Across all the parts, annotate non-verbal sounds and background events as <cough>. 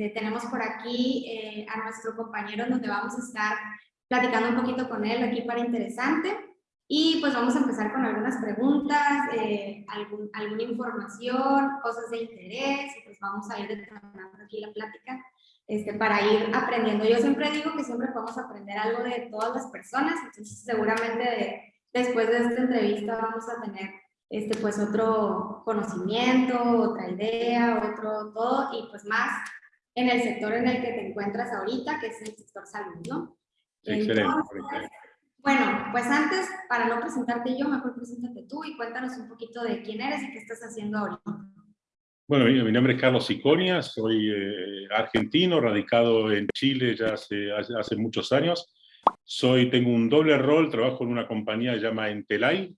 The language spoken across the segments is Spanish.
Este, tenemos por aquí eh, a nuestro compañero donde vamos a estar platicando un poquito con él aquí para interesante. Y pues vamos a empezar con algunas preguntas, eh, algún, alguna información, cosas de interés, y pues vamos a ir determinando aquí la plática este, para ir aprendiendo. Yo siempre digo que siempre podemos aprender algo de todas las personas, entonces seguramente después de esta entrevista vamos a tener este, pues otro conocimiento, otra idea, otro todo, y pues más en el sector en el que te encuentras ahorita, que es el sector salud, ¿no? Excelente. bueno, pues antes, para no presentarte yo, mejor preséntate tú y cuéntanos un poquito de quién eres y qué estás haciendo ahorita. Bueno, mi, nombre es Carlos Iconia, soy eh, argentino, radicado en Chile ya hace, hace, muchos años. Soy, tengo un doble rol, trabajo en una compañía llamada Entelay,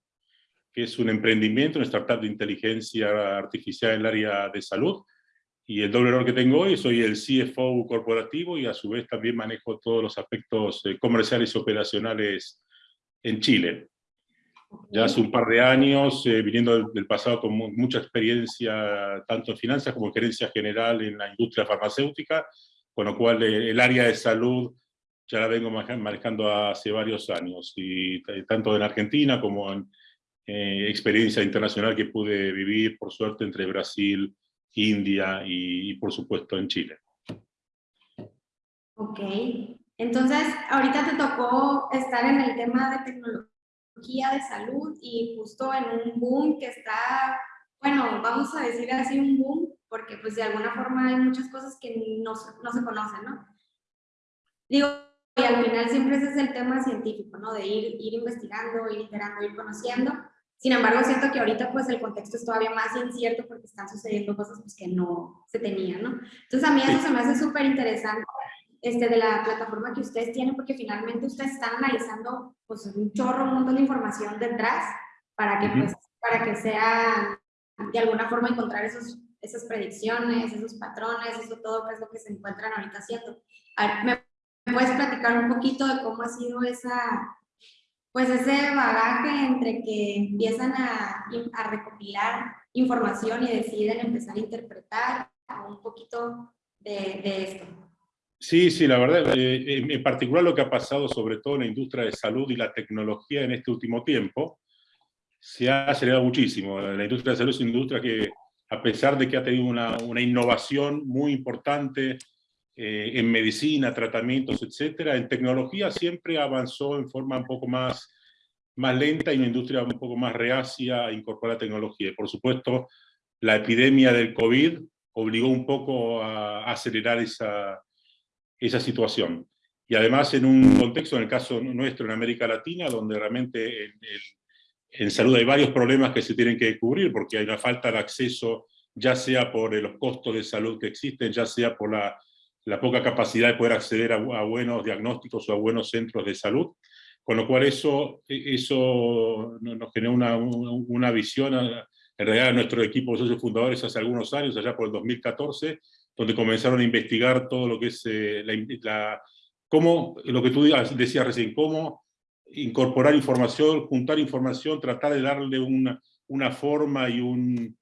que es un emprendimiento, una startup de inteligencia artificial en el área de salud. Y el doble rol que tengo hoy, soy el CFO corporativo y a su vez también manejo todos los aspectos eh, comerciales y operacionales en Chile. Ya hace un par de años, eh, viniendo del, pasado con mucha experiencia, tanto en finanzas como en gerencia general en la industria farmacéutica, con lo cual eh, el área de salud ya la vengo manejando hace varios años, y tanto en Argentina como en eh, experiencia internacional que pude vivir, por suerte, entre Brasil, India y, por supuesto en Chile. Ok, entonces ahorita te tocó estar en el tema de tecnología de salud y justo en un boom que está, bueno, vamos a decir así un boom, porque pues de alguna forma hay muchas cosas que no, no se conocen, ¿no? Digo, y al final siempre ese es el tema científico, ¿no? De ir, ir investigando, ir iterando, ir conociendo. Sin embargo, siento que ahorita pues el contexto es todavía más incierto porque están sucediendo cosas pues, que no se tenían, ¿no? Entonces a mí eso se me hace súper interesante este, de la plataforma que ustedes tienen, porque finalmente ustedes están analizando pues, un chorro, un montón de información detrás para que, pues, para que sea de alguna forma encontrar esos, esas predicciones, esos patrones, eso todo que es lo que se encuentran ahorita haciendo. ¿me puedes platicar un poquito de cómo ha sido esa, pues ese bagaje entre que empiezan a, a recopilar información y deciden empezar a interpretar un poquito de, de esto? Sí, sí, la verdad, eh, en particular lo que ha pasado sobre todo en la industria de salud y la tecnología en este último tiempo, se ha acelerado muchísimo. La industria de salud es una industria que, a pesar de que ha tenido una, una innovación muy importante eh, en medicina, tratamientos, etcétera, en tecnología siempre avanzó en forma un poco más, más lenta y una industria un poco más reacia a incorporar tecnología. Y por supuesto, la epidemia del COVID obligó un poco a acelerar esa, esa situación. Y además en un contexto, en el caso nuestro en América Latina, donde realmente en, salud hay varios problemas que se tienen que cubrir, porque hay una falta de acceso, ya sea por los costos de salud que existen, ya sea por la, la poca capacidad de poder acceder a, buenos diagnósticos o a buenos centros de salud, con lo cual eso, eso nos genera una, una visión, en realidad nuestro equipo de socios fundadores hace algunos años, allá por el 2014, donde comenzaron a investigar todo lo que es eh, la, cómo, lo que tú decías recién, cómo incorporar información, juntar información, tratar de darle una, una forma y, un,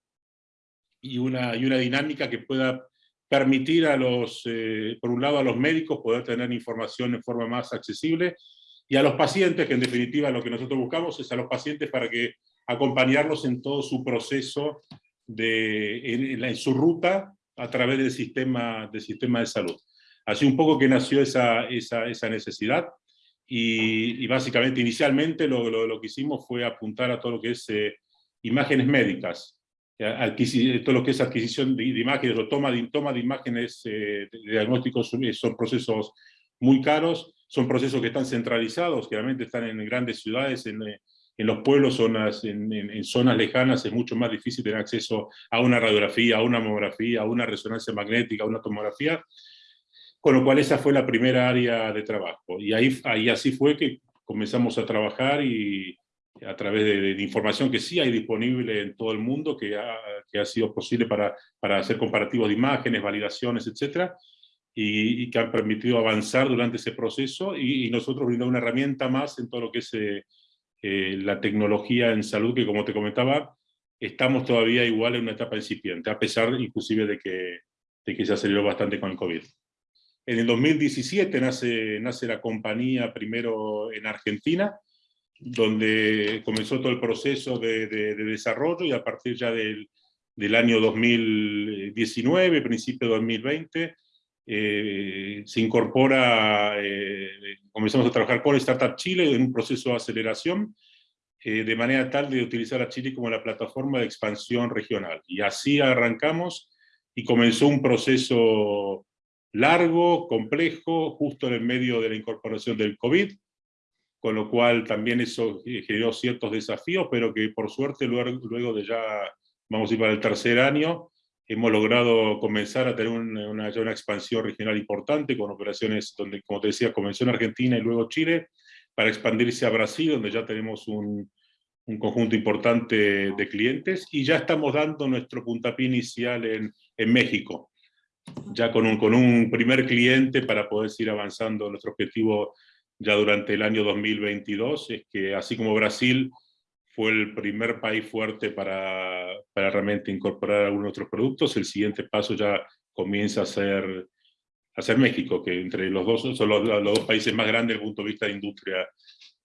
y, una, y una dinámica que pueda permitir a los, eh, por un lado a los médicos poder tener información en forma más accesible, y a los pacientes, que en definitiva lo que nosotros buscamos es a los pacientes para que acompañarlos en todo su proceso, de, en, su ruta a través del sistema, del sistema de salud. Así un poco que nació esa, esa, esa necesidad y, y, básicamente inicialmente lo, lo, que hicimos fue apuntar a todo lo que es eh, imágenes médicas, todo lo que es adquisición de, imágenes o toma de, toma de imágenes eh, de diagnósticos son procesos muy caros, son procesos que están centralizados, que realmente están en grandes ciudades, en, eh, en los pueblos, zonas, en, zonas lejanas, es mucho más difícil tener acceso a una radiografía, a una mamografía, a una resonancia magnética, a una tomografía, con lo cual esa fue la primera área de trabajo. Y ahí, ahí así fue que comenzamos a trabajar y a través de, información que sí hay disponible en todo el mundo, que ha, sido posible para, hacer comparativos de imágenes, validaciones, etc. Y, que han permitido avanzar durante ese proceso y, nosotros brindar una herramienta más en todo lo que es eh, eh, la tecnología en salud, que como te comentaba, estamos todavía igual en una etapa incipiente, a pesar inclusive de que, de que se aceleró bastante con el COVID. En el 2017 nace, nace la compañía primero en Argentina, donde comenzó todo el proceso de, desarrollo y a partir ya del, del año 2019, principio de 2020, eh, se incorpora, eh, comenzamos a trabajar con Startup Chile en un proceso de aceleración, eh, de manera tal de utilizar a Chile como la plataforma de expansión regional. Y así arrancamos y comenzó un proceso largo, complejo, justo en el medio de la incorporación del COVID, con lo cual también eso generó ciertos desafíos, pero que por suerte luego, de ya, vamos a ir para el tercer año, hemos logrado comenzar a tener una, una, una, expansión regional importante, con operaciones donde, como te decía, comenzó en Argentina y luego Chile, para expandirse a Brasil, donde ya tenemos un, un conjunto importante de clientes, y ya estamos dando nuestro puntapié inicial en, en México, ya con un, con un primer cliente para poder seguir avanzando nuestro objetivo ya durante el año 2022, es que así como Brasil fue el primer país fuerte para, para realmente incorporar algunos otros productos, el siguiente paso ya comienza a ser, a ser México, que entre los dos son los, los, dos países más grandes desde el punto de vista de industria,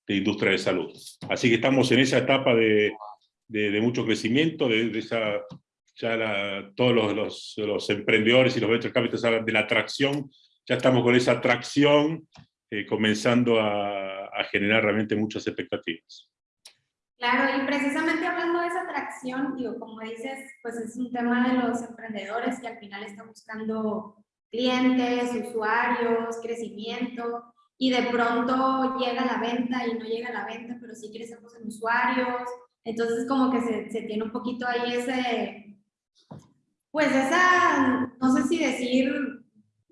de industria de salud. Así que estamos en esa etapa de, de, de mucho crecimiento, de, de esa, ya la, todos los, los, los, emprendedores y los venture capitals hablan de la atracción, ya estamos con esa atracción eh, comenzando a, a, generar realmente muchas expectativas. Claro, y precisamente hablando de esa atracción, digo, como dices, pues es un tema de los emprendedores que al final están buscando clientes, usuarios, crecimiento, y de pronto llega la venta y no llega la venta, pero sí crecemos en usuarios, entonces como que se, se tiene un poquito ahí ese, pues esa, no sé si decir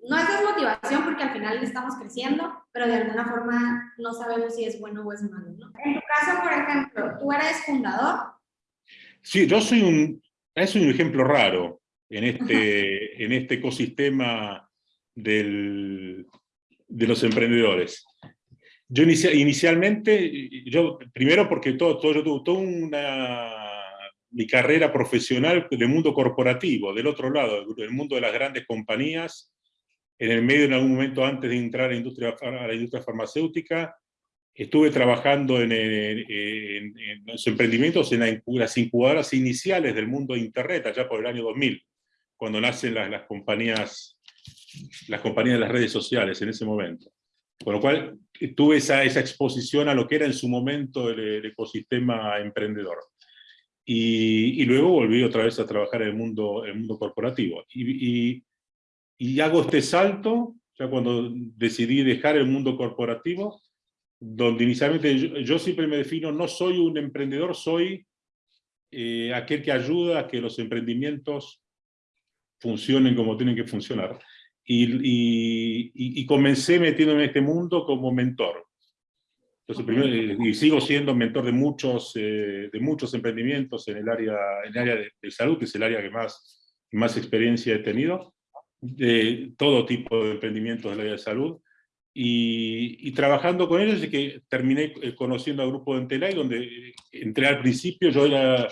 no es desmotivación porque al final estamos creciendo, pero de alguna forma no sabemos si es bueno o es malo. ¿no? En tu caso, por ejemplo, ¿tú eres fundador? Sí, yo soy un, es un ejemplo raro en este, <laughs> en este ecosistema del, de los emprendedores. Yo inicia, inicialmente, yo, primero porque todo, todo, yo tuve toda una, mi carrera profesional del mundo corporativo, del otro lado, del mundo de las grandes compañías, en el medio, en algún momento antes de entrar a la industria, a la industria farmacéutica, estuve trabajando en, en, en, en los emprendimientos en la, las incubadoras iniciales del mundo de Internet, allá por el año 2000, cuando nacen las, las, compañías, las compañías de las redes sociales en ese momento. Con lo cual tuve esa, esa exposición a lo que era en su momento el, el ecosistema emprendedor. Y, y, luego volví otra vez a trabajar en el mundo, el mundo corporativo. Y, y y hago este salto, ya cuando decidí dejar el mundo corporativo, donde inicialmente yo, yo siempre me defino, no soy un emprendedor, soy eh, aquel que ayuda a que los emprendimientos funcionen como tienen que funcionar. Y, y, y comencé metiéndome en este mundo como mentor. Entonces, primero, y sigo siendo mentor de muchos, eh, de muchos emprendimientos en el área, en el área de, de, salud, que es el área que más, más experiencia he tenido de todo tipo de emprendimientos del área de salud, y, trabajando con ellos, y que terminé eh, conociendo al grupo de Entelay, donde eh, entré al principio, yo era,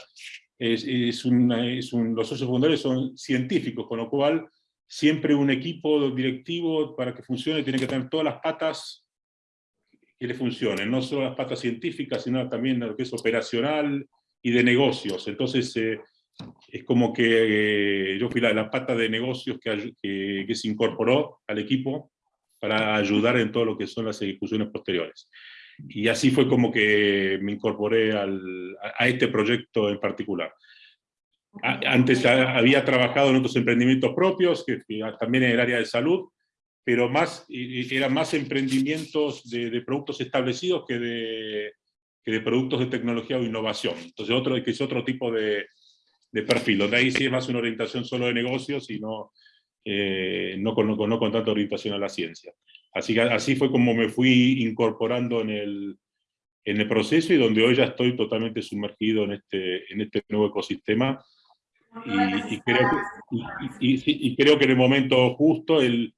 es un, los socios fundadores son científicos, con lo cual siempre un equipo directivo para que funcione tiene que tener todas las patas que le funcionen, no solo las patas científicas, sino también lo que es operacional y de negocios. Entonces, eh, es como que eh, yo fui la, la, pata de negocios que, que, que, se incorporó al equipo para ayudar en todo lo que son las ejecuciones posteriores. Y así fue como que me incorporé al, a, a, este proyecto en particular. A, antes había trabajado en otros emprendimientos propios, que, que también en el área de salud, pero más, eran más emprendimientos de, de productos establecidos que de, que de productos de tecnología o innovación. Entonces, otro, que es otro tipo de, de perfil, donde ahí sí es más una orientación solo de negocios y no, eh, no, con, no, con tanta orientación a la ciencia. Así, así fue como me fui incorporando en el, en el proceso y donde hoy ya estoy totalmente sumergido en este, en este nuevo ecosistema. Y, y, creo que, y, y, creo que en el momento justo el,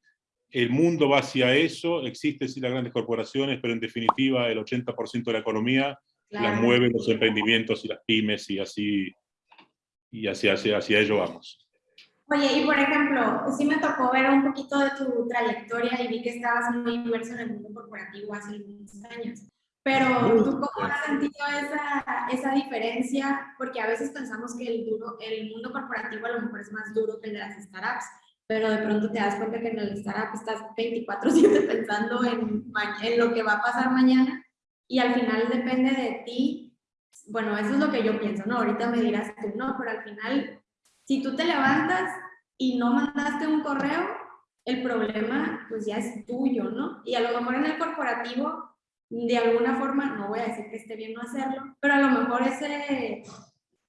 el mundo va hacia eso, existen sí las grandes corporaciones, pero en definitiva el 80% de la economía claro. la mueven los emprendimientos y las pymes y así y hacia, hacia, hacia ello vamos. Oye, y por ejemplo, sí me tocó ver un poquito de tu trayectoria y vi que estabas muy inmerso en el mundo corporativo hace algunos años. Pero tú cómo has sentido esa, esa diferencia, porque a veces pensamos que el, duro, el mundo corporativo a lo mejor es más duro que el de las startups, pero de pronto te das cuenta que en el startup estás 24/7 <laughs> pensando en, en lo que va a pasar mañana y al final depende de ti. Bueno, eso es lo que yo pienso, ¿no? Ahorita me dirás tú, no, pero al final, si tú te levantas y no mandaste un correo, el problema pues ya es tuyo, ¿no? Y a lo mejor en el corporativo de alguna forma, no voy a decir que esté bien no hacerlo, pero a lo mejor ese,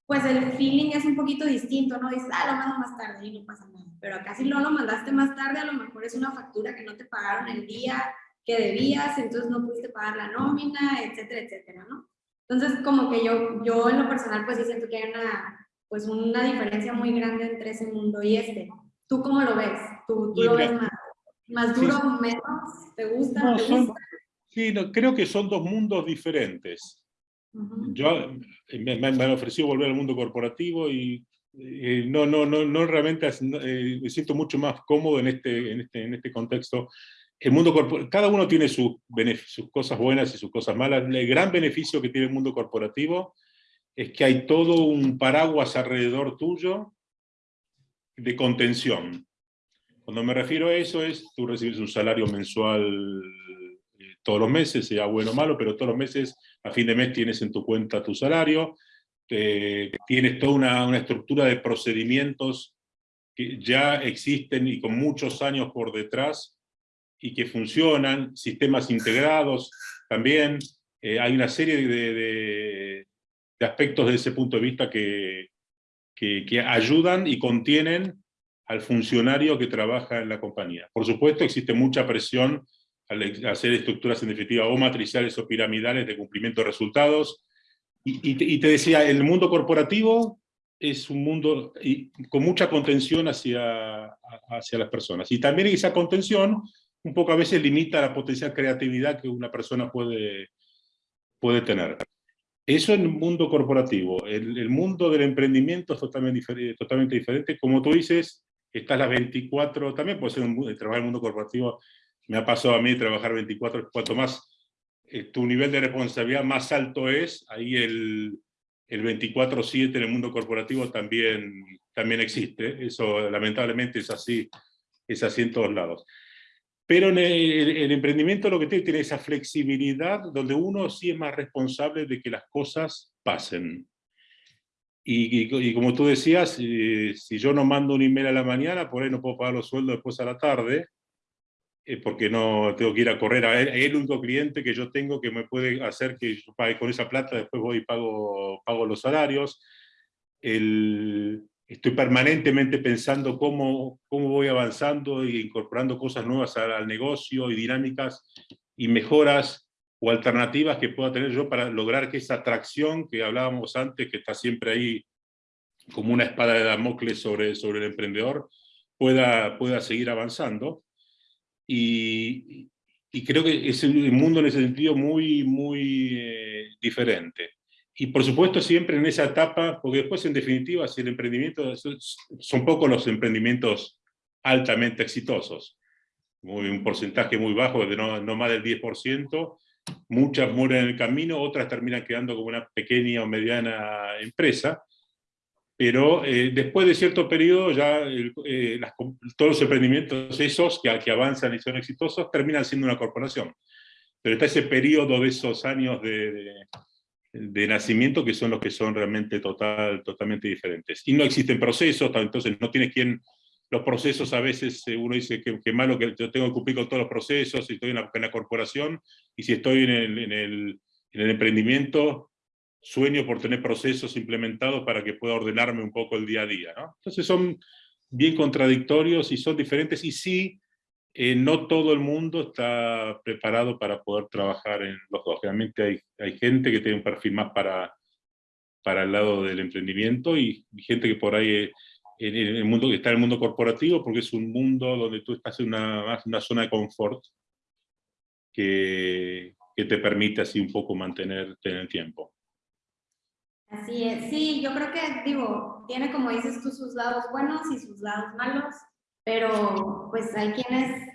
pues el feeling es un poquito distinto, ¿no? Dices, ah, lo mando más tarde y no pasa nada. Pero acá si no lo mandaste más tarde, a lo mejor es una factura que no te pagaron el día que debías, entonces no pudiste pagar la nómina, etcétera, etcétera, ¿no? Entonces, como que yo, yo en lo personal, pues sí siento que hay una, pues una diferencia muy grande entre ese mundo y este. ¿Tú cómo lo ves? ¿Tú, tú lo ves más, más duro, menos? ¿Te gusta? ¿Te gusta? Sí, creo que son dos mundos diferentes. Yo eh, me, me, han ofrecido volver al mundo corporativo y eh, no, no, no, no realmente eh, me siento mucho más cómodo en este, en este, en este contexto. El mundo cada uno tiene sus, cosas buenas y sus cosas malas. El gran beneficio que tiene el mundo corporativo es que hay todo un paraguas alrededor tuyo de contención. Cuando me refiero a eso es, tú recibes un salario mensual todos los meses, sea bueno o malo, pero todos los meses, a fin de mes, tienes en tu cuenta tu salario, tienes toda una, una, estructura de procedimientos que ya existen y con muchos años por detrás, y que funcionan, sistemas integrados también, eh, hay una serie de, de, de, aspectos desde ese punto de vista que, que, ayudan y contienen al funcionario que trabaja en la compañía. Por supuesto, existe mucha presión al hacer estructuras en definitiva o matriciales o piramidales de cumplimiento de resultados. Y, te, decía, el mundo corporativo es un mundo con mucha contención hacia, hacia las personas. Y también esa contención un poco a veces limita la potencial creatividad que una persona puede, puede tener. Eso en el mundo corporativo. El, mundo del emprendimiento es totalmente, diferente, totalmente diferente. Como tú dices, estás las 24, también puede ser un, trabajar en el mundo corporativo me ha pasado a mí trabajar 24, cuanto más eh, tu nivel de responsabilidad más alto es, ahí el, el 24-7 en el mundo corporativo también, también existe. Eso lamentablemente es así, es así en todos lados. Pero en el, emprendimiento lo que tiene, tiene esa flexibilidad donde uno sí es más responsable de que las cosas pasen. Y, y, como tú decías, si yo no mando un email a la mañana, por ahí no puedo pagar los sueldos después a la tarde, eh, porque no tengo que ir a correr. A él, el único cliente que yo tengo que me puede hacer que yo pague con esa plata, después voy y pago, pago los salarios. El, estoy permanentemente pensando cómo, cómo voy avanzando e incorporando cosas nuevas al, negocio y dinámicas y mejoras o alternativas que pueda tener yo para lograr que esa atracción que hablábamos antes, que está siempre ahí como una espada de Damocles sobre, sobre el emprendedor, pueda, pueda seguir avanzando. Y, y creo que es un mundo en ese sentido muy, muy eh, diferente. Y por supuesto siempre en esa etapa, porque después en definitiva si el emprendimiento, son pocos los emprendimientos altamente exitosos, muy, un porcentaje muy bajo, de no, no más del 10%, muchas mueren en el camino, otras terminan quedando como una pequeña o mediana empresa, pero eh, después de cierto periodo ya eh, las, todos los emprendimientos esos que, que, avanzan y son exitosos terminan siendo una corporación. Pero está ese periodo de esos años de, de, de, nacimiento que son los que son realmente total, totalmente diferentes. Y no existen procesos, entonces no tienes quien... Los procesos a veces eh, uno dice que, que, malo que yo tengo que cumplir con todos los procesos, y estoy en la, en corporación, y si estoy en el, en el, en el emprendimiento, sueño por tener procesos implementados para que pueda ordenarme un poco el día a día. ¿no? Entonces son bien contradictorios y son diferentes y sí, eh, no todo el mundo está preparado para poder trabajar en los dos. Realmente hay, hay gente que tiene un perfil más para, para el lado del emprendimiento y gente que por ahí en el mundo, está en el mundo corporativo porque es un mundo donde tú estás en una, una zona de confort que, que te permite así un poco mantenerte en el tiempo. Así es, sí, yo creo que, digo, tiene como dices tú sus lados buenos y sus lados malos, pero pues hay quienes,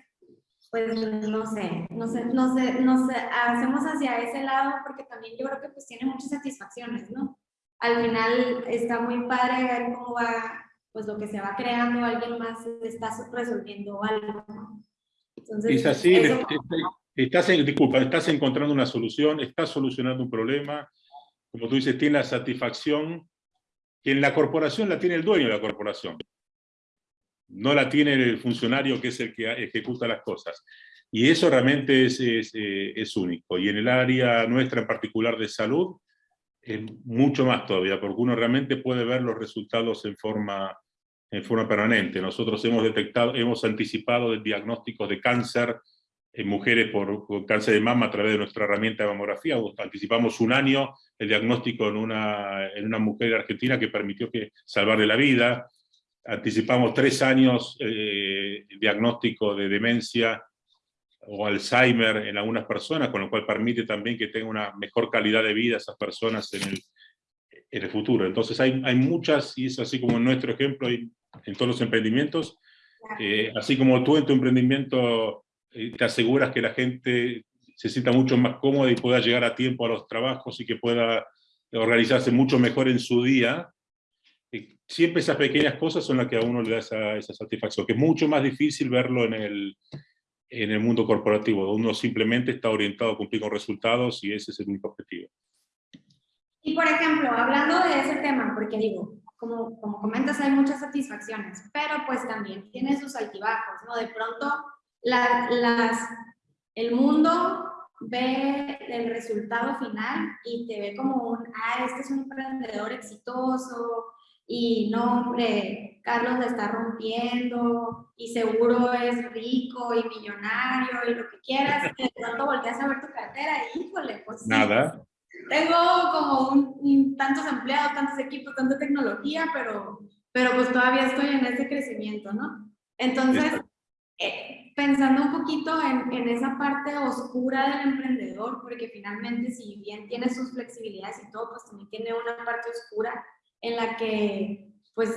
pues no sé, no sé, no sé, no sé, hacemos hacia ese lado porque también yo creo que pues tiene muchas satisfacciones, ¿no? Al final está muy padre ver cómo va, pues lo que se va creando, alguien más está resolviendo algo, ¿no? Entonces, es así, estás, disculpa, estás encontrando una solución, estás solucionando un problema, como tú dices, tiene la satisfacción que en la corporación la tiene el dueño de la corporación. No la tiene el funcionario que es el que ejecuta las cosas. Y eso realmente es, eh, es único. Y en el área nuestra en particular de salud, es mucho más todavía, porque uno realmente puede ver los resultados en forma, en forma permanente. Nosotros hemos detectado, hemos anticipado el diagnóstico de cáncer en mujeres por, cáncer de mama a través de nuestra herramienta de mamografía. Anticipamos un año el diagnóstico en una, en una mujer argentina que permitió que salvarle la vida. Anticipamos tres años eh, diagnóstico de demencia o Alzheimer en algunas personas, con lo cual permite también que tenga una mejor calidad de vida esas personas en el, en el futuro. Entonces hay, hay muchas, y es así como en nuestro ejemplo, en todos los emprendimientos, eh, así como tú en tu emprendimiento eh, te aseguras que la gente se sienta mucho más cómoda y pueda llegar a tiempo a los trabajos y que pueda organizarse mucho mejor en su día, siempre esas pequeñas cosas son las que a uno le da esa, satisfacción, que es mucho más difícil verlo en el, en el mundo corporativo, donde uno simplemente está orientado a cumplir con resultados y ese es el único objetivo. Y por ejemplo, hablando de ese tema, porque digo, como, como comentas, hay muchas satisfacciones, pero pues también tiene sus altibajos, ¿no? De pronto, el mundo ve el resultado final y te ve como un, ah, este es un emprendedor exitoso, y no, hombre, Carlos la está rompiendo y seguro es rico y millonario y lo que quieras, y de pronto volteas a ver tu cartera y híjole, pues Nada. tengo como un, tantos empleados, tantos equipos, tanta tecnología, pero, pero pues todavía estoy en ese crecimiento, ¿no? Entonces, eh, pensando un poquito en, en, esa parte oscura del emprendedor, porque finalmente si bien tiene sus flexibilidades y todo, pues también tiene una parte oscura, en la que, pues,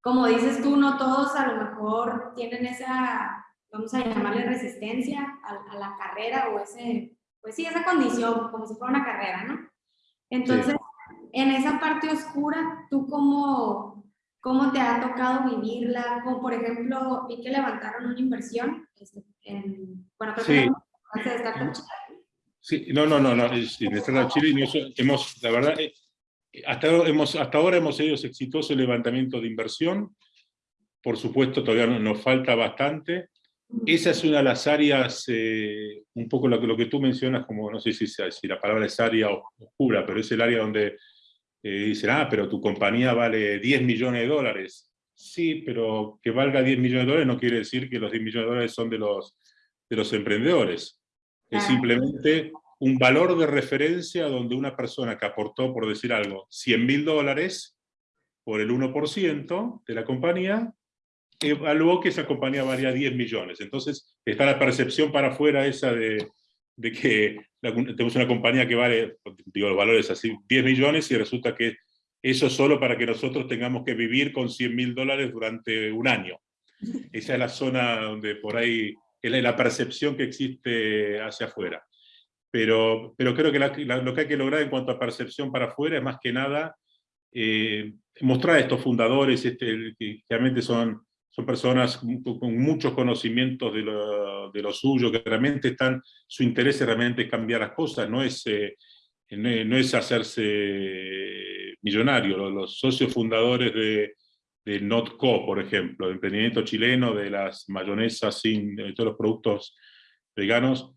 como dices tú, no todos a lo mejor tienen esa, vamos a llamarle resistencia a, la carrera o ese, pues sí, esa condición, como si fuera una carrera, ¿no? Entonces, en esa parte oscura, ¿tú cómo, cómo te ha tocado vivirla? Como por ejemplo, vi que levantaron una inversión, este, en, bueno, creo sí. que de Startup Chile. Sí, no, no, no, no, en Startup Chile hemos, la verdad, eh, hasta, hemos, hasta ahora hemos hecho exitoso el levantamiento de inversión, por supuesto todavía nos falta bastante. Esa es una de las áreas, eh, un poco lo, lo, que tú mencionas, como no sé si, si, la palabra es área oscura, pero es el área donde eh, dicen, ah, pero tu compañía vale 10 millones de dólares. Sí, pero que valga 10 millones de dólares no quiere decir que los 10 millones de dólares son de los, de los emprendedores. Es simplemente un valor de referencia donde una persona que aportó, por decir algo, 100 mil dólares por el 1% de la compañía, evaluó que esa compañía valía 10 millones. Entonces está la percepción para afuera esa de, de que tenemos una compañía que vale, digo, los valores así, 10 millones y resulta que eso solo para que nosotros tengamos que vivir con 100 mil dólares durante un año. <laughs> Esa es la zona donde por ahí es la percepción que existe hacia afuera pero, pero creo que lo que hay que lograr en cuanto a percepción para afuera es más que nada eh, mostrar a estos fundadores, este, que realmente son, son personas con, muchos conocimientos de lo, de lo, suyo, que realmente están, su interés es realmente cambiar las cosas, no es, eh, no, es hacerse millonario. Los, los socios fundadores de, de Notco, por ejemplo, el emprendimiento chileno de las mayonesas sin de todos los productos veganos,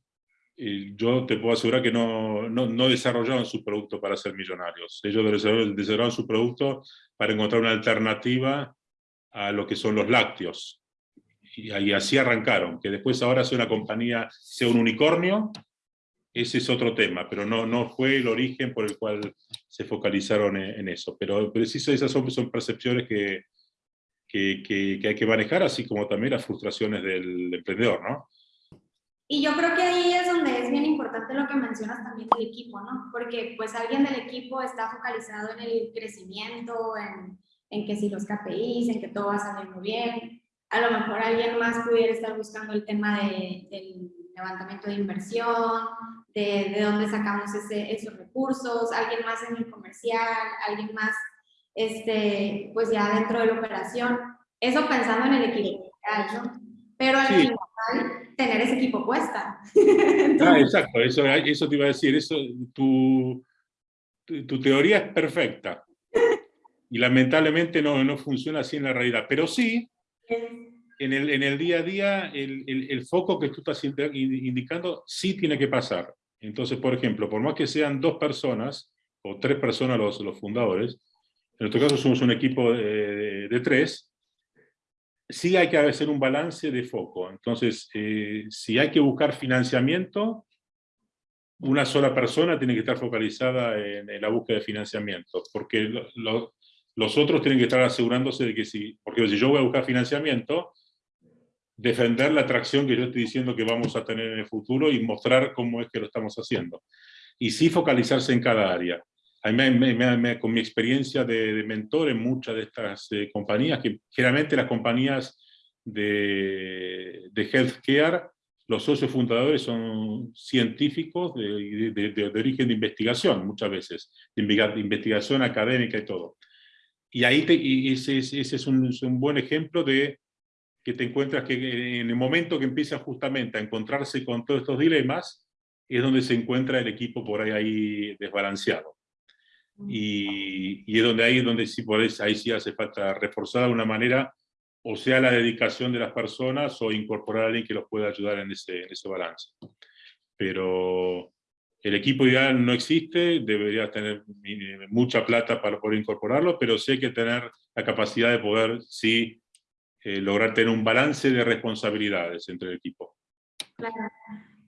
yo te puedo asegurar que no, no, no, desarrollaron su producto para ser millonarios. Ellos desarrollaron su producto para encontrar una alternativa a lo que son los lácteos. Y, y así arrancaron. Que después ahora sea una compañía, sea un unicornio, ese es otro tema, pero no, no fue el origen por el cual se focalizaron en, eso. Pero preciso, esas son, son percepciones que, que, que, que, hay que manejar, así como también las frustraciones del emprendedor, ¿no? Y yo creo que ahí es donde es bien importante lo que mencionas también del equipo, ¿no? Porque pues alguien del equipo está focalizado en el crecimiento, en, en que si los KPIs, en que todo va a salir muy bien. A lo mejor alguien más pudiera estar buscando el tema de, del levantamiento de inversión, de, de dónde sacamos ese, esos recursos, alguien más en el comercial, alguien más, este, pues ya dentro de la operación. Eso pensando en el equipo, ¿no? Pero al final tener ese equipo puesta. <laughs> ah, exacto, eso, eso te iba a decir, eso, tu, tu, teoría es perfecta. <laughs> Y lamentablemente no, no funciona así en la realidad, pero sí, en el, en el día a día, el, el, el, foco que tú estás indicando sí tiene que pasar. Entonces, por ejemplo, por más que sean dos personas, o tres personas los, los fundadores, en nuestro caso somos un equipo de, de tres, sí hay que hacer un balance de foco. Entonces, eh, si hay que buscar financiamiento, una sola persona tiene que estar focalizada en, la búsqueda de financiamiento, porque los otros tienen que estar asegurándose de que si, porque si yo voy a buscar financiamiento, defender la atracción que yo estoy diciendo que vamos a tener en el futuro y mostrar cómo es que lo estamos haciendo. Y sí focalizarse en cada área con mi experiencia de, mentor en muchas de estas eh, compañías, que generalmente las compañías de, de healthcare, los socios fundadores son científicos de, de, origen de investigación, muchas veces, de investigación académica y todo. Y ahí y ese, ese es, un, es, un, buen ejemplo de que te encuentras que en el momento que empiezan justamente a encontrarse con todos estos dilemas, es donde se encuentra el equipo por ahí, ahí desbalanceado. Y, es donde ahí, donde sí, por ahí sí hace falta reforzar de una manera, o sea la dedicación de las personas, o incorporar a alguien que los pueda ayudar en ese, en ese balance. Pero el equipo ideal no existe, debería tener mucha plata para poder incorporarlo, pero sí hay que tener la capacidad de poder, sí, eh, lograr tener un balance de responsabilidades entre el equipo. Claro.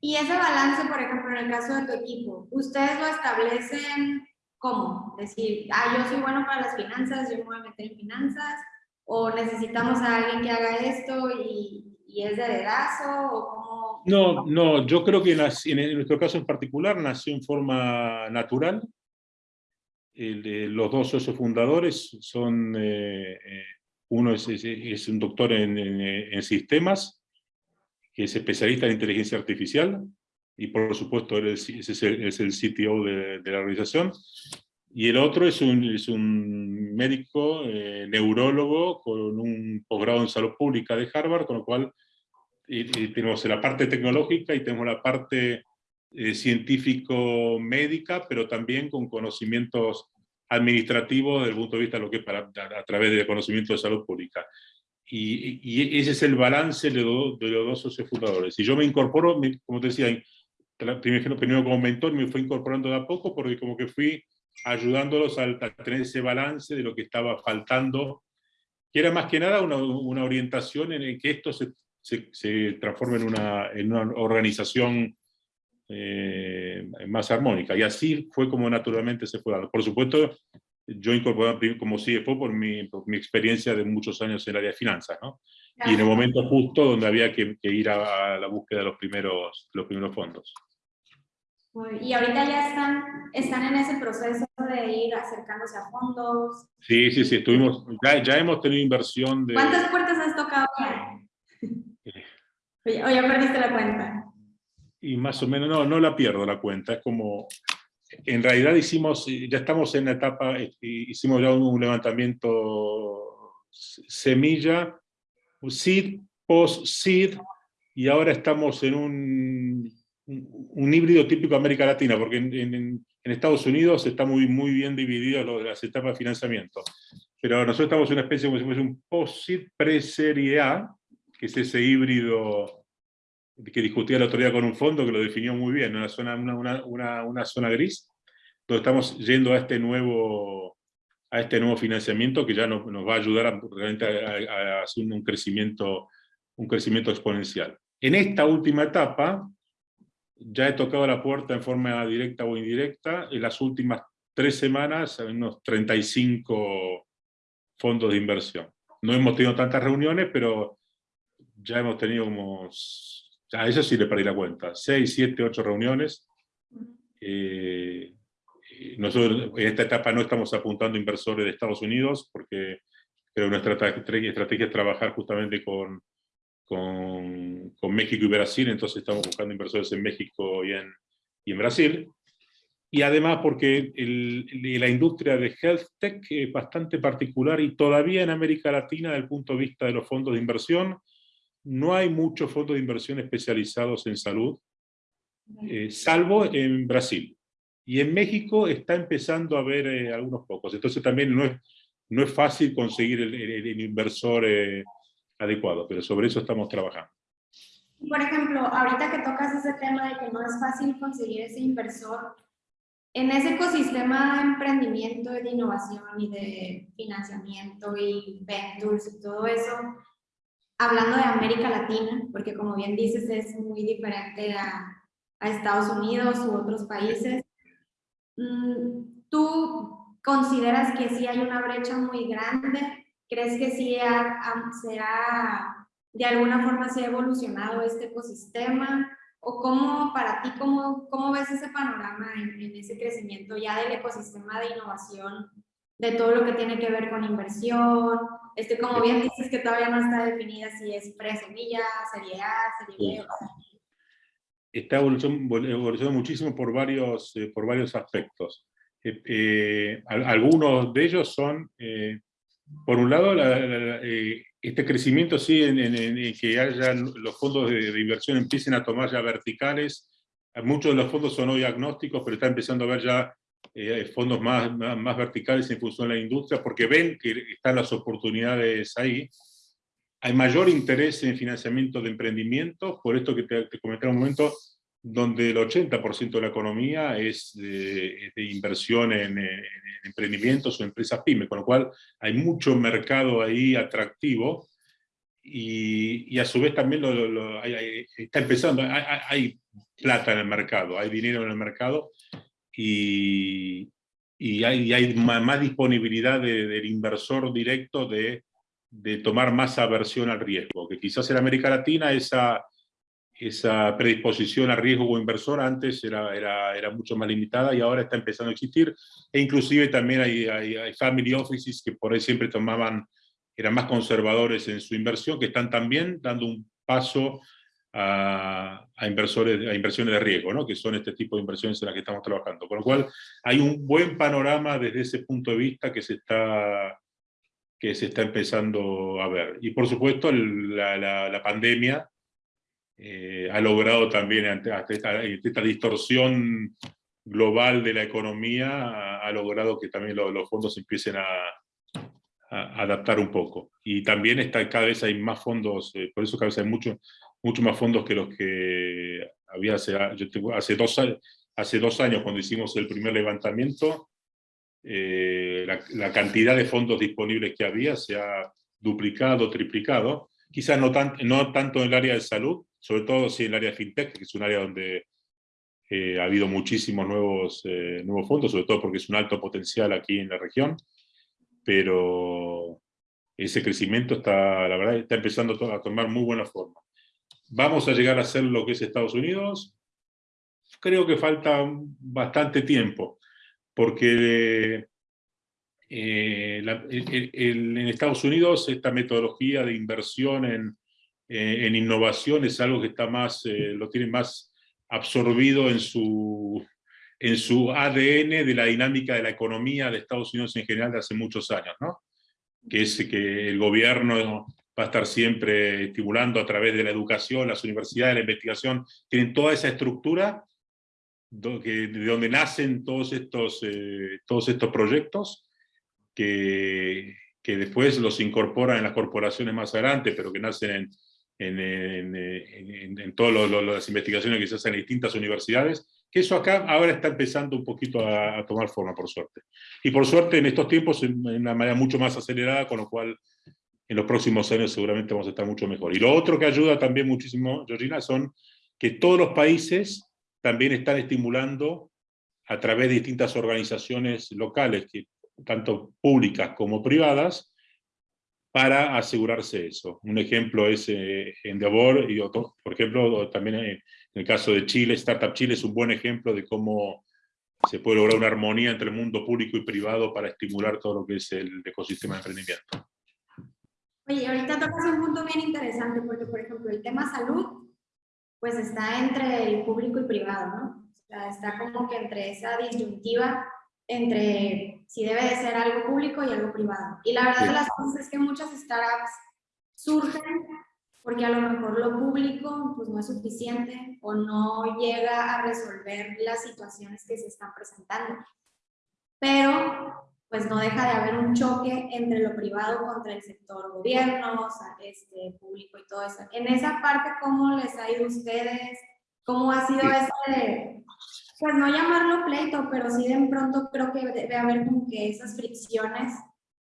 Y ese balance, por ejemplo, en el caso de tu equipo, ¿ustedes lo establecen ¿Cómo? Decir, ah, yo soy bueno para las finanzas, yo me voy a meter en finanzas, o necesitamos a alguien que haga esto y, y es de dedazo, o cómo... No, no, yo creo que en, nuestro caso en particular nació en forma natural. los dos socios fundadores son, eh, eh, uno es, es, un doctor en, en, sistemas, que es especialista en inteligencia artificial, y por supuesto él es, es, el, es el CTO de, de, la organización, y el otro es un, es un médico eh, neurólogo con un posgrado en salud pública de Harvard, con lo cual tenemos la parte tecnológica y tenemos la parte eh, científico-médica, pero también con conocimientos administrativos desde el punto de vista de lo que es para, a, través del conocimiento de salud pública. Y, y ese es el balance de, de los dos socios fundadores. Y yo me incorporo, como te decía, primero, como mentor, me fui incorporando de a poco porque como que fui ayudándolos a, tener ese balance de lo que estaba faltando, que era más que nada una, una orientación en el que esto se, se, se transforme en una, en una organización eh, más armónica. Y así fue como naturalmente se fue dando. Por supuesto, yo incorporé como CFO por mi, por mi experiencia de muchos años en el área de finanzas, ¿no? Y en el momento justo donde había que, que ir a, a, la búsqueda de los primeros, los primeros fondos. Y ahorita ya están, están en ese proceso de ir acercándose a fondos. Sí, sí, sí, estuvimos, ya, ya hemos tenido inversión de... ¿Cuántas puertas has tocado ya? Eh. o ya perdiste la cuenta. Y más o menos, no, no la pierdo la cuenta, es como, en realidad hicimos, ya estamos en la etapa, eh, hicimos ya un levantamiento semilla, seed, post-seed, y ahora estamos en un un híbrido típico de América Latina, porque en, en, Estados Unidos está muy, muy bien dividido las etapas de financiamiento. Pero nosotros estamos en una especie como si fuese un post-seed pre-serie A, que es ese híbrido que discutía la autoridad con un fondo que lo definió muy bien, una zona, una, una, una zona gris, donde estamos yendo a este nuevo, a este nuevo financiamiento que ya nos, nos va a ayudar a, realmente a, a, hacer un crecimiento, un crecimiento exponencial. En esta última etapa, ya he tocado la puerta en forma directa o indirecta. En las últimas tres semanas, hay unos 35 fondos de inversión. No hemos tenido tantas reuniones, pero ya hemos tenido como a eso sí le perdí la cuenta, 6, 7, 8 reuniones. Eh, nosotros en esta etapa no estamos apuntando inversores de Estados Unidos, porque creo que nuestra estrategia es trabajar justamente con, con, con, México y Brasil, entonces estamos buscando inversores en México y en, y en Brasil. Y además porque el, la industria de health tech es bastante particular y todavía en América Latina, desde el punto de vista de los fondos de inversión, no hay muchos fondos de inversión especializados en salud, eh, salvo en Brasil. Y en México está empezando a haber eh, algunos pocos. Entonces también no es, no es fácil conseguir el, inversor eh, adecuado, pero sobre eso estamos trabajando. Por ejemplo, ahorita que tocas ese tema de que no es fácil conseguir ese inversor, en ese ecosistema de emprendimiento, de innovación y de financiamiento y ventures y todo eso, hablando de América Latina, porque como bien dices es muy diferente a, Estados Unidos u otros países, mm, ¿tú consideras que sí hay una brecha muy grande? ¿Crees que sí se ha, de alguna forma se ha evolucionado este ecosistema? ¿O cómo, para ti, cómo, cómo ves ese panorama en, en ese crecimiento ya del ecosistema de innovación de todo lo que tiene que ver con inversión. Este, como bien dices que todavía no está definida si es pre-semilla, serie A, serie B. Está evolucionando muchísimo por varios, eh, por varios aspectos. Eh, eh, algunos de ellos son, por un lado, este crecimiento sí, en, en, que haya los fondos de, de, inversión empiecen a tomar ya verticales. Muchos de los fondos son hoy agnósticos, pero está empezando a ver ya eh, fondos más, más, verticales en función de la industria, porque ven que están las oportunidades ahí. Hay mayor interés en financiamiento de emprendimientos, por esto que te, te comenté un momento, donde el 80% de la economía es de, inversión en, emprendimientos o empresas pymes, con lo cual hay mucho mercado ahí atractivo y, a su vez también lo, está empezando, hay, plata en el mercado, hay dinero en el mercado y, y hay, hay, más disponibilidad del inversor directo de, de, tomar más aversión al riesgo, que quizás en América Latina esa, esa predisposición a riesgo o inversor antes era, era, era, mucho más limitada y ahora está empezando a existir, e inclusive también hay, hay, hay family offices que por ahí siempre tomaban, eran más conservadores en su inversión, que están también dando un paso a, inversores, a inversiones de riesgo, ¿no? que son este tipo de inversiones en las que estamos trabajando. Con lo cual, hay un buen panorama desde ese punto de vista que se está, que se está empezando a ver. Y por supuesto, la, pandemia eh, ha logrado también, ante, esta, distorsión global de la economía, ha, logrado que también los fondos empiecen a, a, adaptar un poco. Y también está, cada vez hay más fondos, eh, por eso cada vez hay mucho, mucho más fondos que los que había hace, yo tengo, hace, dos, hace dos años cuando hicimos el primer levantamiento, eh, la, cantidad de fondos disponibles que había se ha duplicado, triplicado, quizás no, tan, no tanto en el área de salud, sobre todo en el área fintech, que es un área donde eh, ha habido muchísimos nuevos, eh, nuevos fondos, sobre todo porque es un alto potencial aquí en la región, pero ese crecimiento está, la verdad, está empezando a tomar muy buena forma. ¿Vamos a llegar a ser lo que es Estados Unidos? Creo que falta bastante tiempo, porque eh, en Estados Unidos esta metodología de inversión en, eh, en innovación es algo que está más, eh, lo tiene más absorbido en su, en su ADN de la dinámica de la economía de Estados Unidos en general de hace muchos años, ¿no? que es que el gobierno va a estar siempre estimulando a través de la educación, las universidades, la investigación, tienen toda esa estructura de donde nacen todos estos, eh, todos estos proyectos, que, que, después los incorporan en las corporaciones más adelante, pero que nacen en, en, en, en todas las investigaciones que se hacen en distintas universidades, que eso acá ahora está empezando un poquito a, tomar forma, por suerte. Y por suerte en estos tiempos en una manera mucho más acelerada, con lo cual en los próximos años seguramente vamos a estar mucho mejor. Y lo otro que ayuda también muchísimo, Georgina, son que todos los países también están estimulando a través de distintas organizaciones locales, que, tanto públicas como privadas, para asegurarse eso. Un ejemplo es eh, Endeavor, y otro, por ejemplo, también en el caso de Chile, Startup Chile es un buen ejemplo de cómo se puede lograr una armonía entre el mundo público y privado para estimular todo lo que es el ecosistema de emprendimiento. Oye, ahorita tocas un punto bien interesante, porque por ejemplo el tema salud, pues está entre el público y privado, ¿no? O sea, está como que entre esa disyuntiva entre si debe de ser algo público y algo privado. Y la verdad de las cosas es que muchas startups surgen porque a lo mejor lo público pues no es suficiente o no llega a resolver las situaciones que se están presentando. Pero pues no deja de haber un choque entre lo privado contra el sector gobierno, o sea, este, público y todo eso. En esa parte, ¿cómo les ha ido a ustedes? ¿Cómo ha sido ese, pues no llamarlo pleito, pero sí de pronto creo que debe haber como que esas fricciones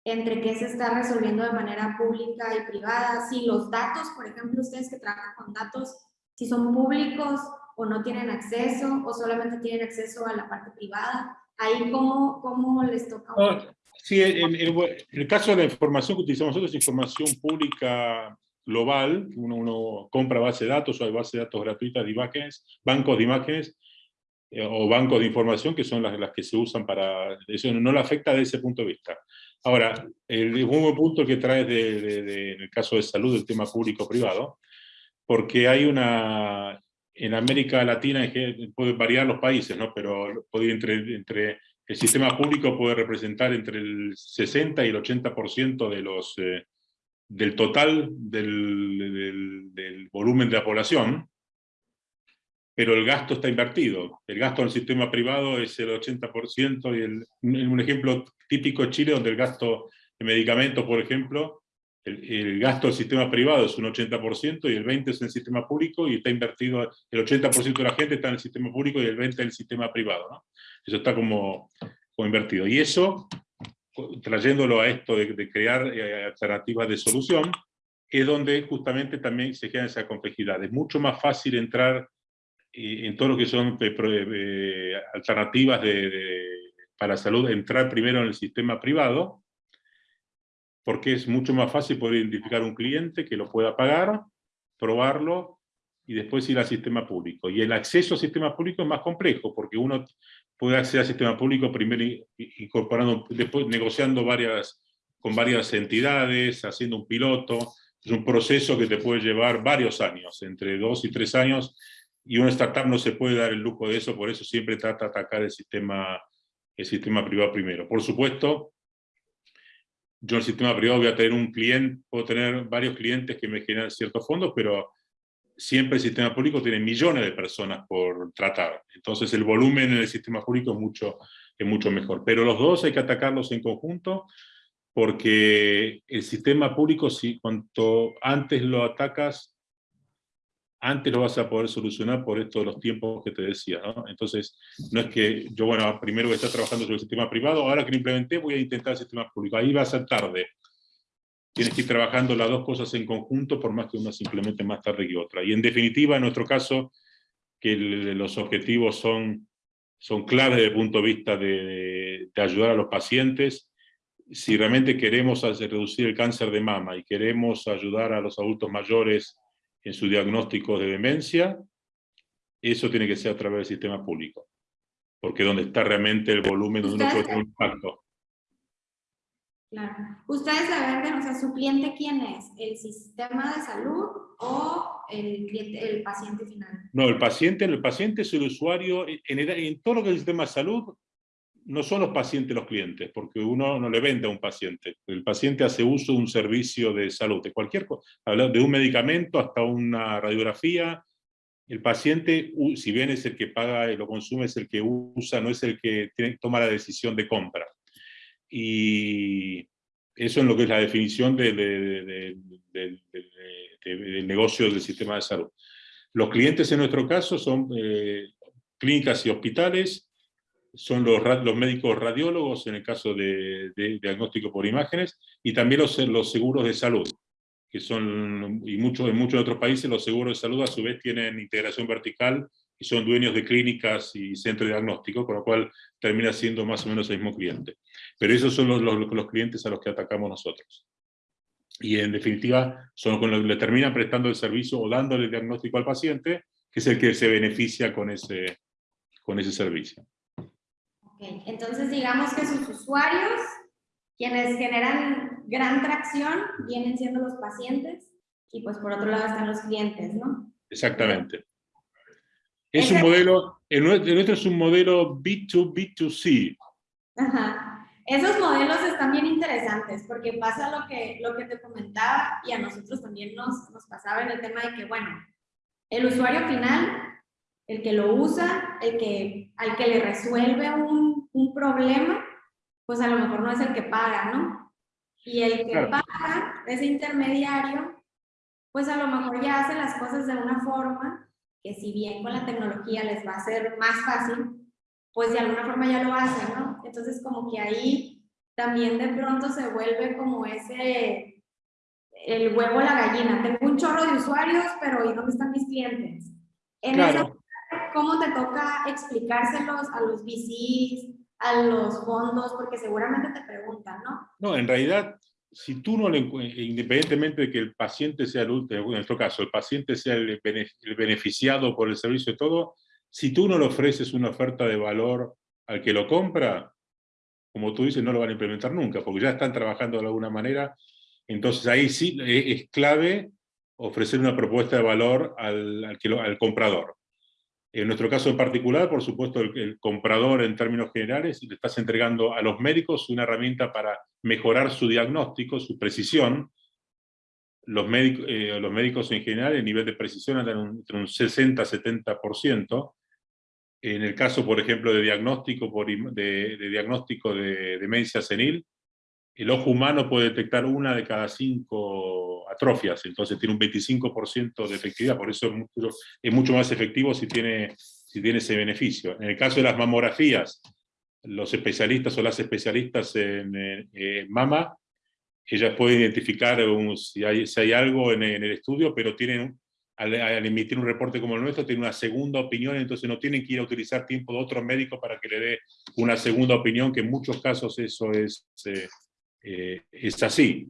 entre qué se está resolviendo de manera pública y privada, si los datos, por ejemplo, ustedes que trabajan con datos, si son públicos o no tienen acceso o solamente tienen acceso a la parte privada, ahí cómo, cómo les toca. sí, en, el caso de la información que utilizamos nosotros es información pública global, uno, uno compra base de datos o hay base de datos gratuitas de imágenes, bancos de imágenes, o bancos de información que son las, las que se usan para... Eso no le afecta desde ese punto de vista. Ahora, el último punto que trae de, en el caso de salud, el tema público-privado, porque hay una, en América Latina, puede variar los países, ¿no? pero puede entre, entre el sistema público puede representar entre el 60 y el 80% de los, eh, del total del, del, del, volumen de la población, pero el gasto está invertido. El gasto del sistema privado es el 80% y el, un ejemplo típico de Chile, donde el gasto de medicamentos, por ejemplo, el, gasto del sistema privado es un 80% y el 20% es en el sistema público y está invertido, el 80% de la gente está en el sistema público y el 20% en el sistema privado. ¿no? Eso está como, como invertido. Y eso, trayéndolo a esto de, de crear eh, alternativas de solución, es donde justamente también se queda esa complejidad. Es mucho más fácil entrar en todo lo que son eh, eh, alternativas de, para la salud, entrar primero en el sistema privado, porque es mucho más fácil poder identificar un cliente que lo pueda pagar, probarlo, y después ir al sistema público. Y el acceso al sistema público es más complejo, porque uno puede acceder al sistema público primero incorporando, después negociando varias, con varias entidades, haciendo un piloto, es un proceso que te puede llevar varios años, entre dos y tres años, y una startup no se puede dar el lujo de eso, por eso siempre trata de atacar el sistema, el sistema privado primero. Por supuesto, yo en el sistema privado voy a tener un cliente, puedo tener varios clientes que me generan ciertos fondos, pero siempre el sistema público tiene millones de personas por tratar. Entonces el volumen en el sistema público es mucho, es mucho mejor. Pero los dos hay que atacarlos en conjunto, porque el sistema público, si cuanto antes lo atacas, antes lo vas a poder solucionar por estos los tiempos que te decía, ¿no? Entonces, no es que yo, bueno, primero voy a estar trabajando sobre el sistema privado, ahora que lo implementé voy a intentar el sistema público, ahí va a ser tarde. Tienes que ir trabajando las dos cosas en conjunto, por más que una se implemente más tarde que otra. Y en definitiva, en nuestro caso, que los objetivos son, son claves desde el punto de vista de, de ayudar a los pacientes, si realmente queremos reducir el cáncer de mama y queremos ayudar a los adultos mayores en su diagnóstico de demencia, eso tiene que ser a través del sistema público, porque es donde está realmente el volumen donde uno puede tener un impacto. Claro. ¿Ustedes la venden, o sea, su cliente quién es? ¿El sistema de salud o el, cliente, el paciente final? No, el paciente, el paciente es el usuario, en, en todo lo que es el sistema de salud, no son los pacientes los clientes, porque uno no le vende a un paciente. El paciente hace uso de un servicio de salud, de cualquier cosa, de un medicamento hasta una radiografía. El paciente, si bien es el que paga y lo consume, es el que usa, no es el que toma la decisión de compra. Y eso es lo que es la definición del negocio del sistema de salud. Los clientes en nuestro caso son eh, clínicas y hospitales, son los, médicos radiólogos en el caso de, diagnóstico por imágenes y también los, seguros de salud, que son, y muchos, en muchos otros países los seguros de salud a su vez tienen integración vertical y son dueños de clínicas y centros de diagnóstico, con lo cual termina siendo más o menos el mismo cliente. Pero esos son los clientes a los que atacamos nosotros. y en definitiva son con los que le terminan prestando el servicio o dándole el diagnóstico al paciente, que es el que se beneficia con ese, con ese servicio. Okay. Entonces digamos que sus usuarios, quienes generan gran tracción, vienen siendo los pacientes, y pues por otro lado están los clientes, ¿no? Exactamente. Es un modelo, el nuestro es un modelo B2B2C. Ajá. Esos modelos están bien interesantes porque pasa lo que, lo que te comentaba y a nosotros también nos, nos pasaba en el tema de que, bueno, el usuario final, el que lo usa, el que, al que le resuelve un, un problema, pues a lo mejor no es el que paga, ¿no? Y el que paga, ese intermediario, pues a lo mejor ya hace las cosas de una forma que si bien con la tecnología les va a ser más fácil, pues de alguna forma ya lo hacen, ¿no? Entonces como que ahí también de pronto se vuelve como ese, el huevo la gallina. Tengo un chorro de usuarios, pero ¿y dónde están mis clientes? En claro. ¿Cómo te toca explicárselos a los VCs, a los fondos? Porque seguramente te preguntan, ¿no? No, en realidad si tú no le independientemente de que el paciente sea el último, en nuestro caso, el paciente sea el, beneficiado por el servicio y todo, si tú no le ofreces una oferta de valor al que lo compra, como tú dices, no lo van a implementar nunca, porque ya están trabajando de alguna manera. Entonces ahí sí es clave ofrecer una propuesta de valor al, al comprador. En nuestro caso en particular, por supuesto, el, comprador en términos generales, le estás entregando a los médicos una herramienta para mejorar su diagnóstico, su precisión. Los, médicos, eh, los médicos en general, el nivel de precisión anda entre un 60-70%. En el caso, por ejemplo, de diagnóstico de demencia senil, el ojo humano puede detectar una de cada cinco atrofias, entonces tiene un 25% de efectividad, por eso es mucho, más efectivo si tiene, ese beneficio. En el caso de las mamografías, los especialistas o las especialistas en, mama, ellas pueden identificar si, hay, si, hay, algo en, el estudio, pero tienen, al, emitir un reporte como el nuestro, tienen una segunda opinión, entonces no tienen que ir a utilizar tiempo de otro médico para que le dé una segunda opinión, que en muchos casos eso es... Eh, eh, es así.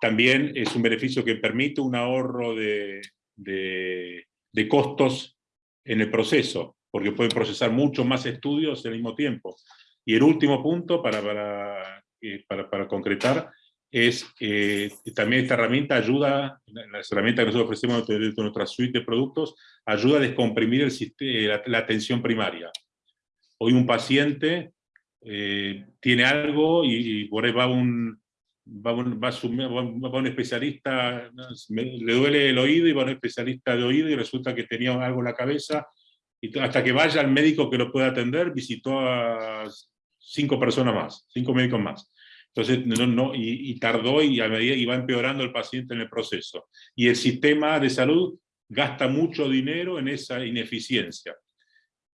También es un beneficio que permite un ahorro de, de, costos en el proceso, porque pueden procesar mucho más estudios al mismo tiempo. Y el último punto, para, para, eh, para, para concretar, es que también esta herramienta ayuda, la herramienta que nosotros ofrecemos de nuestra suite de productos, ayuda a descomprimir el sistema, la, atención primaria. Hoy un paciente eh, tiene algo y, por ahí va un, va un, va, un especialista, le duele el oído y va un especialista de oído y resulta que tenía algo en la cabeza, y hasta que vaya al médico que lo pueda atender, visitó a cinco personas más, cinco médicos más. Entonces, no, no, y, y, tardó y a medida iba empeorando el paciente en el proceso. Y el sistema de salud gasta mucho dinero en esa ineficiencia.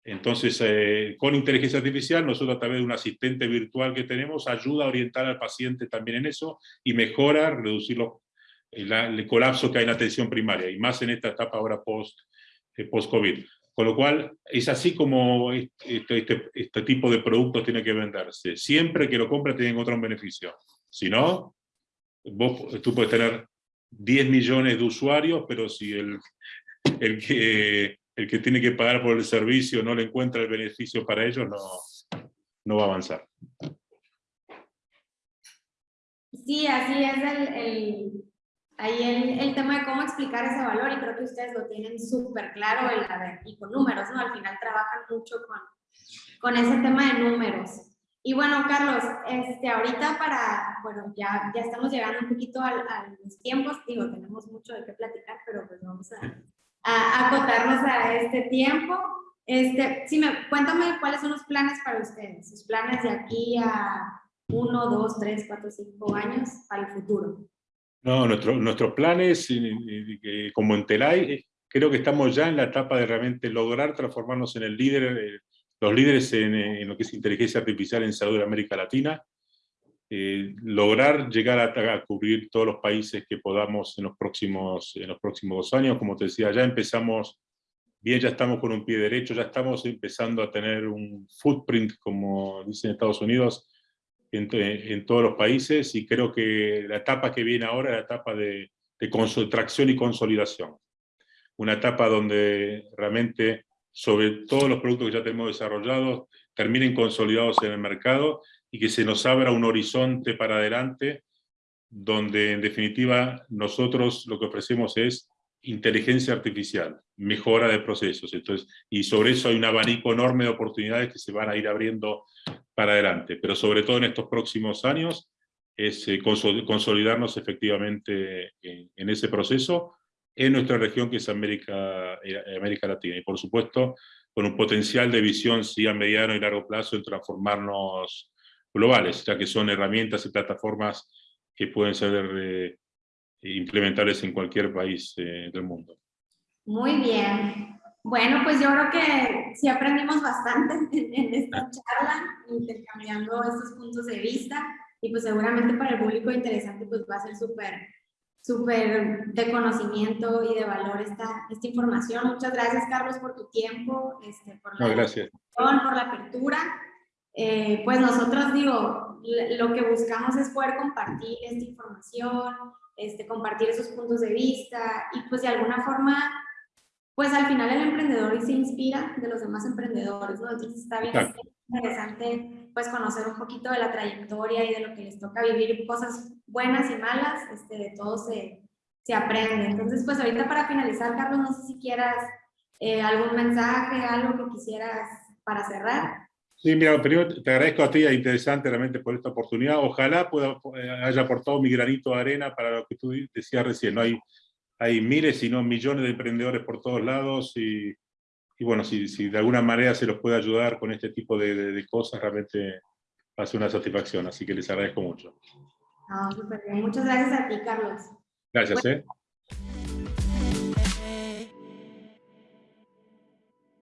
Entonces, eh, con inteligencia artificial, nosotros a través de un asistente virtual que tenemos, ayuda a orientar al paciente también en eso y mejora, reducir el, colapso que hay en la atención primaria, y más en esta etapa ahora eh, post-COVID. Con lo cual, es así como este, este, este, tipo de productos tiene que venderse. Siempre que lo compre tiene que encontrar un beneficio. Si no, vos, tú puedes tener 10 millones de usuarios, pero si el, el que el que tiene que pagar por el servicio no le encuentra el beneficio para ellos, no, no va a avanzar. Sí, así es el, ahí el, tema de cómo explicar ese valor y creo que ustedes lo tienen súper claro el, y con números, ¿no? Al final trabajan mucho con, con ese tema de números. Y bueno, Carlos, este, ahorita para, bueno, ya, ya estamos llegando un poquito a, a los tiempos, digo, tenemos mucho de qué platicar, pero pues vamos a, a acotarnos a este tiempo. Este, sí, me, cuéntame cuáles son los planes para ustedes, sus planes de aquí a uno, dos, tres, cuatro, cinco años para el futuro. No, nuestro, nuestros planes como Entelay, creo que estamos ya en la etapa de realmente lograr transformarnos en el líder, eh, los líderes en, en, lo que es inteligencia artificial en salud de América Latina. Eh, lograr llegar a, cubrir todos los países que podamos en los, próximos, en los próximos dos años. Como te decía, ya empezamos, bien, ya estamos con un pie derecho, ya estamos empezando a tener un footprint, como dicen Estados Unidos, en, todos los países y creo que la etapa que viene ahora es la etapa de, de tracción y consolidación. Una etapa donde realmente sobre todos los productos que ya tenemos desarrollados terminen consolidados en el mercado y que se nos abra un horizonte para adelante donde en definitiva nosotros lo que ofrecemos es inteligencia artificial, mejora de procesos. Entonces, y sobre eso hay un abanico enorme de oportunidades que se van a ir abriendo para adelante. Pero sobre todo en estos próximos años es eh, consolidarnos efectivamente en, en, ese proceso en nuestra región que es América, eh, América Latina. Y por supuesto, con un potencial de visión sí, a mediano y largo plazo en transformarnos globales, ya que son herramientas y plataformas que pueden ser eh, implementables en cualquier país eh, del mundo. Muy bien. Bueno, pues yo creo que sí aprendimos bastante <laughs> en, esta charla, intercambiando estos puntos de vista, y pues seguramente para el público interesante pues va a ser súper súper de conocimiento y de valor esta, esta información. Muchas gracias, Carlos, por tu tiempo, este, por, la no, gracias. por la apertura. Eh, pues nosotros, digo, lo que buscamos es poder compartir esta información, este, compartir esos puntos de vista y pues de alguna forma, pues al final el emprendedor se inspira de los demás emprendedores, ¿no? Entonces está bien interesante pues conocer un poquito de la trayectoria y de lo que les toca vivir, cosas buenas y malas, este, de todo se, se aprende. Entonces pues ahorita para finalizar, Carlos, no sé si quieras eh, algún mensaje, algo que quisieras para cerrar. Sí, mira, primero te agradezco a ti, es interesante realmente por esta oportunidad. Ojalá pueda, eh, haya aportado mi granito de arena para lo que tú decías recién. ¿no? Hay, hay miles, si no millones de emprendedores por todos lados y, y bueno, si, si, de alguna manera se los puede ayudar con este tipo de, de, cosas, realmente va a ser una satisfacción. Así que les agradezco mucho. No, súper bien. Muchas gracias a ti, Carlos. Gracias. Bueno, eh.